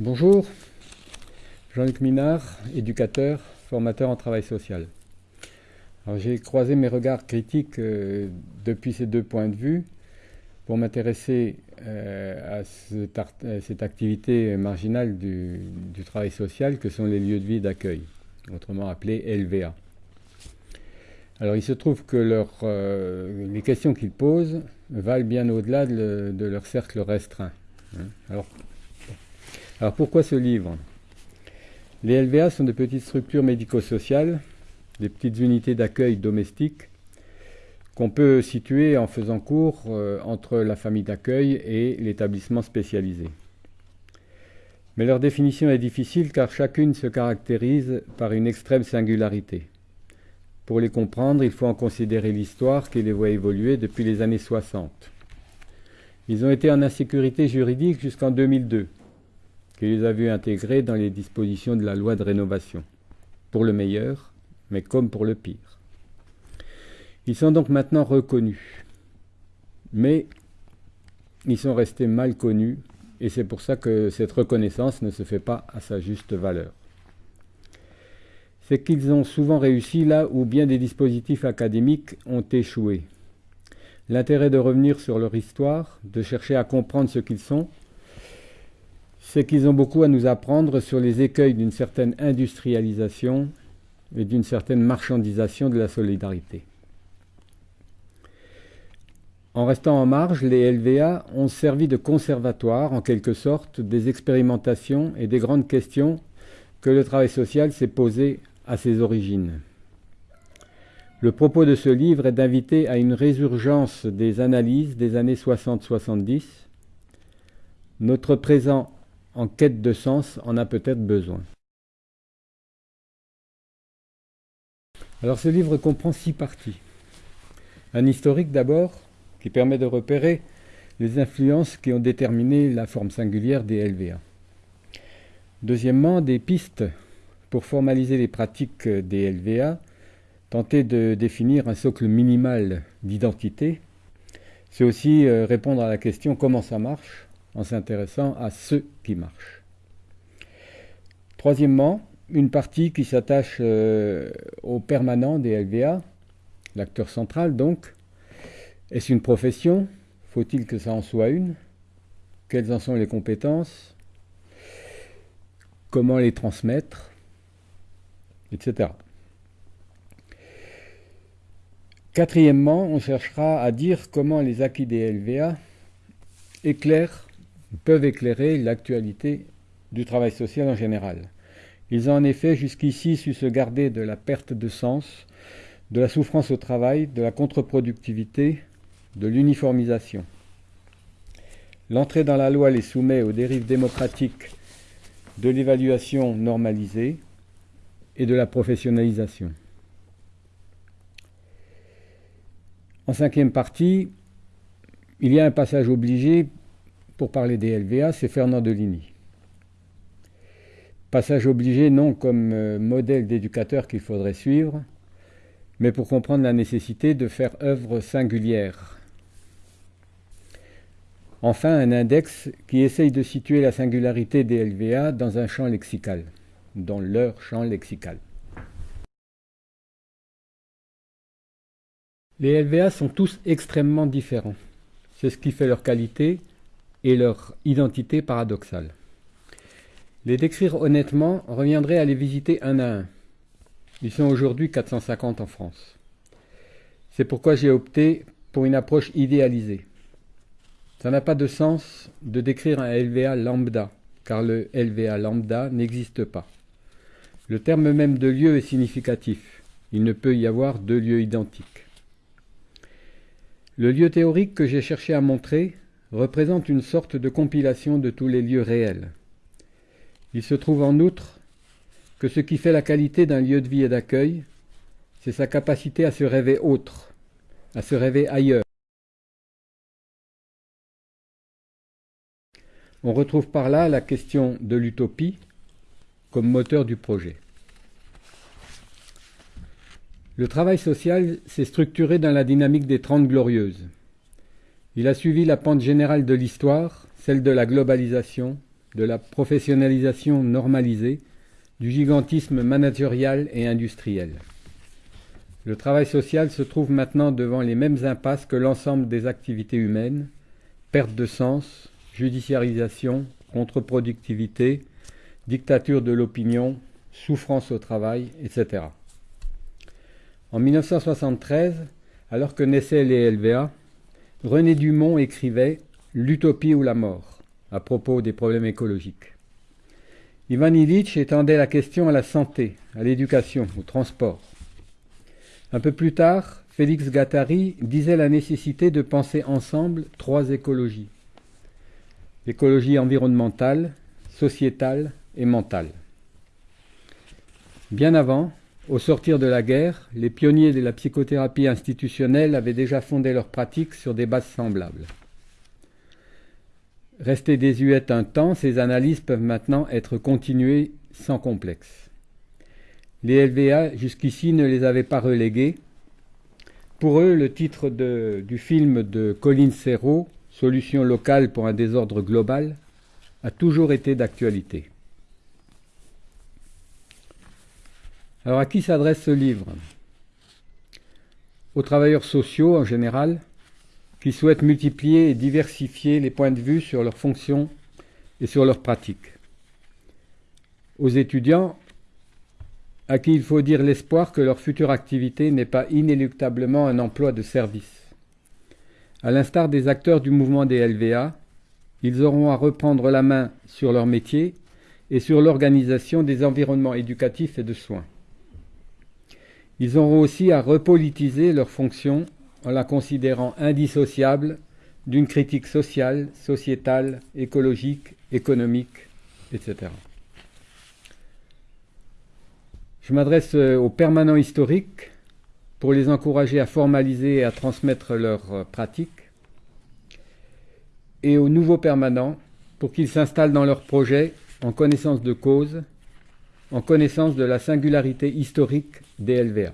Bonjour, Jean-Luc Minard, éducateur, formateur en travail social. J'ai croisé mes regards critiques euh, depuis ces deux points de vue pour m'intéresser euh, à, cette activité marginale du, travail social que sont les lieux de vie d'accueil, autrement appelés LVA. Alors il se trouve que euh, les questions qu'ils posent valent bien au-delà de, leur cercle restreint. Hein. Alors, alors pourquoi ce livre? Les LVA sont de petites structures médico-sociales, des petites unités d'accueil domestiques qu'on peut situer en faisant cours euh, entre la famille d'accueil et l'établissement spécialisé. Mais leur définition est difficile car chacune se caractérise par une extrême singularité. Pour les comprendre, il faut en considérer l'histoire qui les voit évoluer depuis les années 60. Ils ont été en insécurité juridique jusqu'en 2002 qui les a vus intégrer dans les dispositions de la loi de rénovation, pour le meilleur, mais comme pour le pire. Ils sont donc maintenant reconnus, mais ils sont restés mal connus, et c'est pour ça que cette reconnaissance ne se fait pas à sa juste valeur. C'est qu'ils ont souvent réussi là où bien des dispositifs académiques ont échoué. L'intérêt de revenir sur leur histoire, de chercher à comprendre ce qu'ils sont, c'est qu'ils ont beaucoup à nous apprendre sur les écueils d'une certaine industrialisation et d'une certaine marchandisation de la solidarité. En restant en marge, les LVA ont servi de conservatoire, en quelque sorte, des expérimentations et des grandes questions que le travail social s'est posé à ses origines. Le propos de ce livre est d'inviter à une résurgence des analyses des années 60-70. Notre présent en quête de sens en a peut-être besoin. Alors ce livre comprend six parties. Un historique d'abord, qui permet de repérer les influences qui ont déterminé la forme singulière des LVA. Deuxièmement, des pistes pour formaliser les pratiques des LVA, tenter de définir un socle minimal d'identité. C'est aussi euh, répondre à la question comment ça marche, en s'intéressant à ce qui marche. Troisièmement, une partie qui s'attache euh, au permanent des LVA, l'acteur central donc. Est-ce une profession? Faut-il que ça en soit une? Quelles en sont les compétences? Comment les transmettre? Etc. Quatrièmement, on cherchera à dire comment les acquis des LVA éclairent peuvent éclairer l'actualité du travail social en général. Ils ont en effet jusqu'ici su se garder de la perte de sens, de la souffrance au travail, de la contre-productivité, de l'uniformisation. L'entrée dans la loi les soumet aux dérives démocratiques de l'évaluation normalisée et de la professionnalisation. En cinquième partie, il y a un passage obligé pour parler des LVA, c'est Fernand Deligny. Passage obligé non comme euh, modèle d'éducateur qu'il faudrait suivre, mais pour comprendre la nécessité de faire œuvre singulière. Enfin, un index qui essaye de situer la singularité des LVA dans un champ lexical, dans leur champ lexical. Les LVA sont tous extrêmement différents. C'est ce qui fait leur qualité et leur identité paradoxale. Les décrire honnêtement reviendrait à les visiter un à un. Ils sont aujourd'hui 450 en France. C'est pourquoi j'ai opté pour une approche idéalisée. Ça n'a pas de sens de décrire un LVA lambda, car le LVA lambda n'existe pas. Le terme même de lieu est significatif. Il ne peut y avoir deux lieux identiques. Le lieu théorique que j'ai cherché à montrer représente une sorte de compilation de tous les lieux réels. Il se trouve en outre que ce qui fait la qualité d'un lieu de vie et d'accueil, c'est sa capacité à se rêver autre, à se rêver ailleurs. On retrouve par là la question de l'utopie comme moteur du projet. Le travail social s'est structuré dans la dynamique des Trente Glorieuses. Il a suivi la pente générale de l'histoire, celle de la globalisation, de la professionnalisation normalisée, du gigantisme managérial et industriel. Le travail social se trouve maintenant devant les mêmes impasses que l'ensemble des activités humaines, perte de sens, judiciarisation, contre-productivité, dictature de l'opinion, souffrance au travail, etc. En 1973, alors que naissaient les LVA, René Dumont écrivait L'utopie ou la mort à propos des problèmes écologiques. Ivan Illich étendait la question à la santé, à l'éducation, au transport. Un peu plus tard, Félix Gattari disait la nécessité de penser ensemble trois écologies. L'écologie environnementale, sociétale et mentale. Bien avant, au sortir de la guerre, les pionniers de la psychothérapie institutionnelle avaient déjà fondé leurs pratiques sur des bases semblables. Restées désuètes un temps, ces analyses peuvent maintenant être continuées sans complexe. Les LVA jusqu'ici ne les avaient pas reléguées. Pour eux, le titre du film de Colin Serrault, Solution locale pour un désordre global, a toujours été d'actualité. Alors à qui s'adresse ce livre? Aux travailleurs sociaux en général, qui souhaitent multiplier et diversifier les points de vue sur leurs fonctions et sur leurs pratiques. Aux étudiants, à qui il faut dire l'espoir que leur future activité n'est pas inéluctablement un emploi de service. À l'instar des acteurs du mouvement des LVA, ils auront à reprendre la main sur leur métier et sur l'organisation des environnements éducatifs et de soins. Ils auront aussi à repolitiser leur fonction en la considérant indissociable d'une critique sociale, sociétale, écologique, économique, etc. Je m'adresse euh, aux permanents historiques pour les encourager à formaliser et à transmettre leurs euh, pratiques, et aux nouveaux permanents pour qu'ils s'installent dans leurs projets en connaissance de cause en connaissance de la singularité historique des LVA.